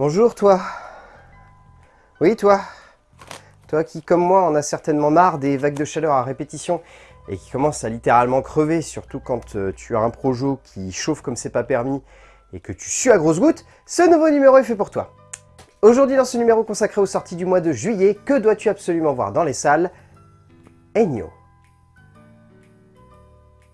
Bonjour toi. Oui toi. Toi qui comme moi en a certainement marre des vagues de chaleur à répétition et qui commence à littéralement crever, surtout quand euh, tu as un projo qui chauffe comme c'est pas permis et que tu sues à grosses gouttes, ce nouveau numéro est fait pour toi. Aujourd'hui dans ce numéro consacré aux sorties du mois de juillet, que dois-tu absolument voir dans les salles? Ennio.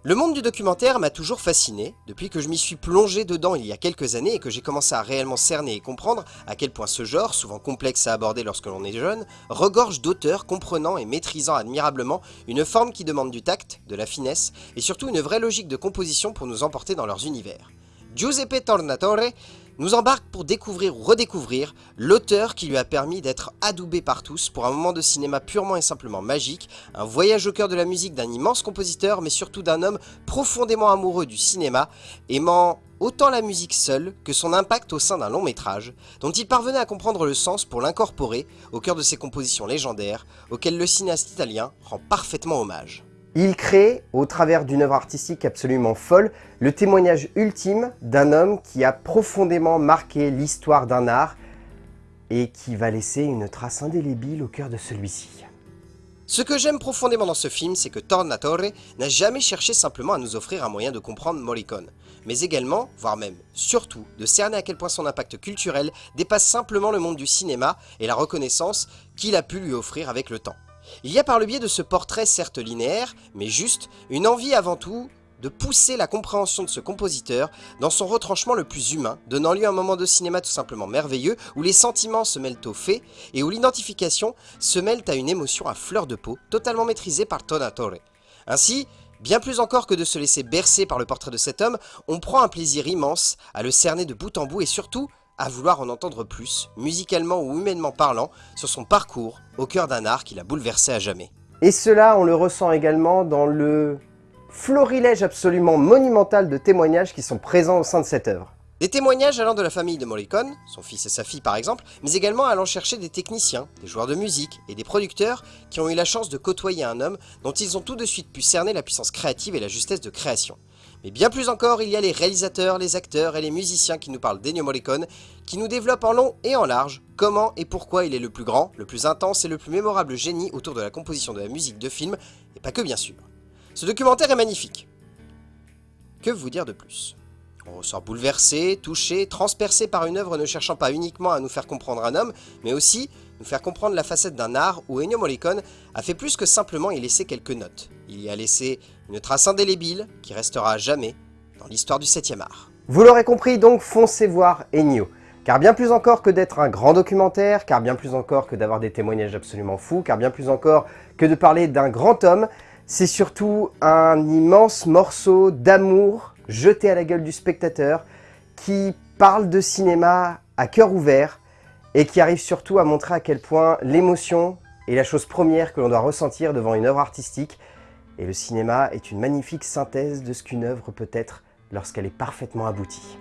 Le monde du documentaire m'a toujours fasciné, depuis que je m'y suis plongé dedans il y a quelques années et que j'ai commencé à réellement cerner et comprendre à quel point ce genre, souvent complexe à aborder lorsque l'on est jeune, regorge d'auteurs comprenant et maîtrisant admirablement une forme qui demande du tact, de la finesse et surtout une vraie logique de composition pour nous emporter dans leurs univers. Giuseppe Tornatore nous embarque pour découvrir ou redécouvrir l'auteur qui lui a permis d'être adoubé par tous pour un moment de cinéma purement et simplement magique, un voyage au cœur de la musique d'un immense compositeur mais surtout d'un homme profondément amoureux du cinéma, aimant autant la musique seule que son impact au sein d'un long métrage, dont il parvenait à comprendre le sens pour l'incorporer au cœur de ses compositions légendaires, auxquelles le cinéaste italien rend parfaitement hommage. Il crée, au travers d'une œuvre artistique absolument folle, le témoignage ultime d'un homme qui a profondément marqué l'histoire d'un art et qui va laisser une trace indélébile au cœur de celui-ci. Ce que j'aime profondément dans ce film, c'est que Tornatore n'a jamais cherché simplement à nous offrir un moyen de comprendre Morricone, mais également, voire même surtout, de cerner à quel point son impact culturel dépasse simplement le monde du cinéma et la reconnaissance qu'il a pu lui offrir avec le temps. Il y a par le biais de ce portrait certes linéaire, mais juste, une envie avant tout de pousser la compréhension de ce compositeur dans son retranchement le plus humain, donnant lieu à un moment de cinéma tout simplement merveilleux, où les sentiments se mêlent aux faits, et où l'identification se mêle à une émotion à fleur de peau, totalement maîtrisée par Tonatore. Ainsi, bien plus encore que de se laisser bercer par le portrait de cet homme, on prend un plaisir immense à le cerner de bout en bout et surtout à vouloir en entendre plus, musicalement ou humainement parlant, sur son parcours au cœur d'un art qui l'a bouleversé à jamais. Et cela, on le ressent également dans le florilège absolument monumental de témoignages qui sont présents au sein de cette œuvre. Des témoignages allant de la famille de Morricone, son fils et sa fille par exemple, mais également allant chercher des techniciens, des joueurs de musique et des producteurs qui ont eu la chance de côtoyer un homme dont ils ont tout de suite pu cerner la puissance créative et la justesse de création. Mais bien plus encore, il y a les réalisateurs, les acteurs et les musiciens qui nous parlent d'Ennio Morricone, qui nous développent en long et en large comment et pourquoi il est le plus grand, le plus intense et le plus mémorable génie autour de la composition de la musique de film, et pas que bien sûr. Ce documentaire est magnifique. Que vous dire de plus? On ressort bouleversé, touché, transpercé par une œuvre ne cherchant pas uniquement à nous faire comprendre un homme, mais aussi nous faire comprendre la facette d'un art où Ennio Morricone a fait plus que simplement y laisser quelques notes. Il y a laissé une trace indélébile qui restera à jamais dans l'histoire du 7 art. Vous l'aurez compris, donc foncez voir Ennio. Car bien plus encore que d'être un grand documentaire, car bien plus encore que d'avoir des témoignages absolument fous, car bien plus encore que de parler d'un grand homme, c'est surtout un immense morceau d'amour jeté à la gueule du spectateur, qui parle de cinéma à cœur ouvert et qui arrive surtout à montrer à quel point l'émotion est la chose première que l'on doit ressentir devant une œuvre artistique et le cinéma est une magnifique synthèse de ce qu'une œuvre peut être lorsqu'elle est parfaitement aboutie.